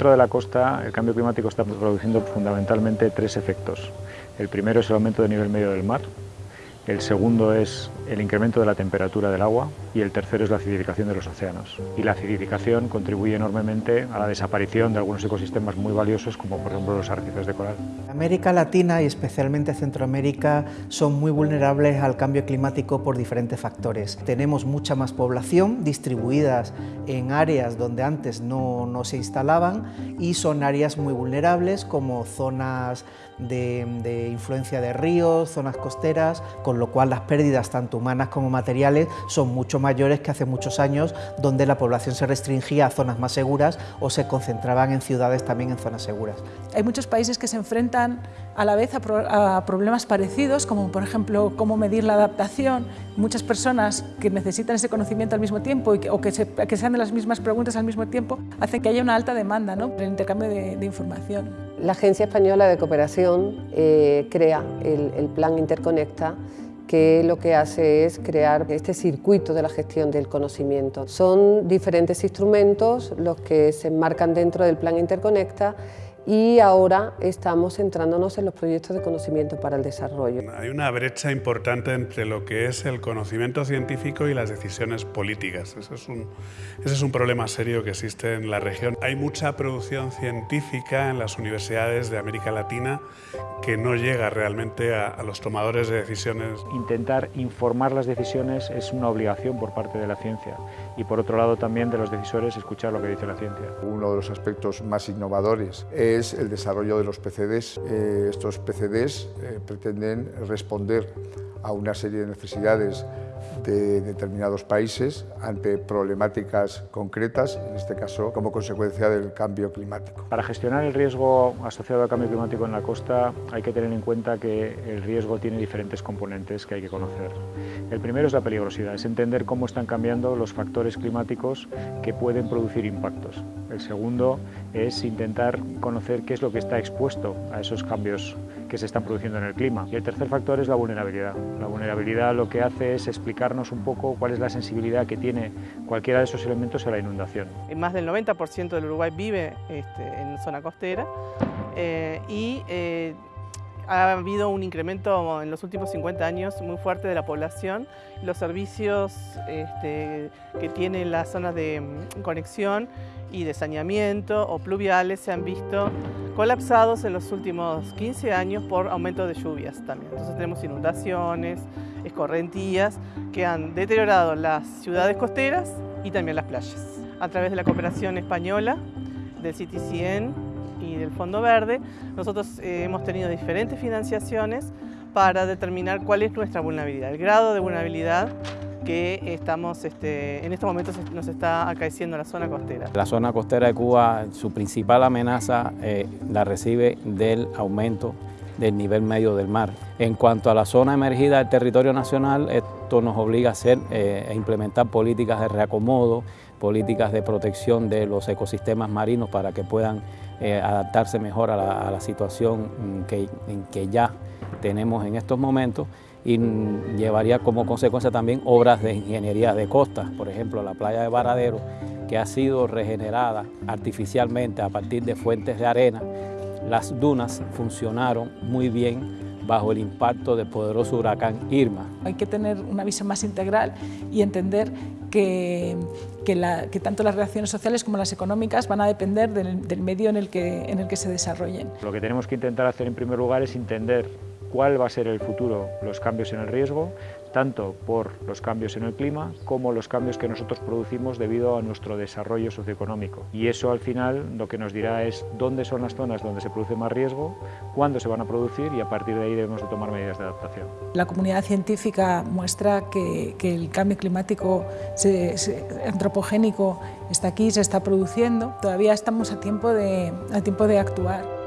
centro de la costa el cambio climático está produciendo fundamentalmente tres efectos. El primero es el aumento del nivel medio del mar, el segundo es el incremento de la temperatura del agua y el tercero es la acidificación de los océanos. Y la acidificación contribuye enormemente a la desaparición de algunos ecosistemas muy valiosos como por ejemplo los arrecifes de coral. América Latina y especialmente Centroamérica son muy vulnerables al cambio climático por diferentes factores. Tenemos mucha más población distribuidas en áreas donde antes no, no se instalaban y son áreas muy vulnerables como zonas de, de influencia de ríos, zonas costeras, con lo cual las pérdidas tanto humanas como materiales son mucho mayores que hace muchos años donde la población se restringía a zonas más seguras o se concentraban en ciudades también en zonas seguras. Hay muchos países que se enfrentan a la vez a, problemas parecidos, como por ejemplo cómo medir la adaptación. Muchas personas que necesitan ese conocimiento al mismo tiempo y o que, se, que sean de las mismas preguntas al mismo tiempo, hacen que haya una alta demanda ¿no? el intercambio de, información. La Agencia Española de Cooperación eh, crea el, el Plan Interconecta que lo que hace es crear este circuito de la gestión del conocimiento. Son diferentes instrumentos los que se enmarcan dentro del Plan Interconecta y ahora estamos centrándonos en los proyectos de conocimiento para el desarrollo. Hay una brecha importante entre lo que es el conocimiento científico y las decisiones políticas. Ese es un, ese es un problema serio que existe en la región. Hay mucha producción científica en las universidades de América Latina que no llega realmente a, a los tomadores de decisiones. Intentar informar las decisiones es una obligación por parte de la ciencia y por otro lado también de los decisores escuchar lo que dice la ciencia. Uno de los aspectos más innovadores es el desarrollo de los PCDs. Eh, estos PCDs eh, pretenden responder a una serie de necesidades de determinados países ante problemáticas concretas, en este caso como consecuencia del cambio climático. Para gestionar el riesgo asociado al cambio climático en la costa hay que tener en cuenta que el riesgo tiene diferentes componentes que hay que conocer. El primero es la peligrosidad, es entender cómo están cambiando los factores climáticos que pueden producir impactos. El segundo es intentar conocer qué es lo que está expuesto a esos cambios que se están produciendo en el clima. Y el tercer factor es la vulnerabilidad. La vulnerabilidad lo que hace es explicarnos un poco cuál es la sensibilidad que tiene cualquiera de esos elementos a la inundación. Más del 90% del Uruguay vive este, en zona costera eh, y eh, ha habido un incremento en los últimos 50 años muy fuerte de la población. Los servicios este, que tienen las zonas de mm, conexión y de saneamiento o pluviales se han visto colapsados en los últimos 15 años por aumento de lluvias también. Entonces tenemos inundaciones, escorrentías que han deteriorado las ciudades costeras y también las playas. A través de la cooperación española, del CITICIEN y del Fondo Verde, nosotros eh, hemos tenido diferentes financiaciones para determinar cuál es nuestra vulnerabilidad, el grado de vulnerabilidad que estamos, este, en estos momentos nos está acaeciendo la zona costera. La zona costera de Cuba, su principal amenaza eh, la recibe del aumento del nivel medio del mar. En cuanto a la zona emergida del territorio nacional, esto nos obliga a hacer e a implementar políticas de reacomodo, políticas de protección de los ecosistemas marinos para que puedan eh, adaptarse mejor a la, situación mm, que, que ya tenemos en estos momentos y llevaría como consecuencia también obras de ingeniería de costas, por ejemplo la playa de Varadero, que ha sido regenerada artificialmente a partir de fuentes de arena. Las dunas funcionaron muy bien bajo el impacto del poderoso huracán Irma. Hay que tener una visión más integral y entender que, que, tanto las reacciones sociales como las económicas van a depender del, del medio en el, que, en el que se desarrollen. Lo que tenemos que intentar hacer en primer lugar es entender cuál va a ser el futuro, los cambios en el riesgo, tanto por los cambios en el clima como los cambios que nosotros producimos debido a nuestro desarrollo socioeconómico. Y eso al final lo que nos dirá es dónde son las zonas donde se produce más riesgo, cuándo se van a producir y a partir de ahí debemos de tomar medidas de adaptación. La comunidad científica muestra que, que el cambio climático antropogénico está aquí, se está produciendo. Todavía estamos a tiempo de, a tiempo de actuar.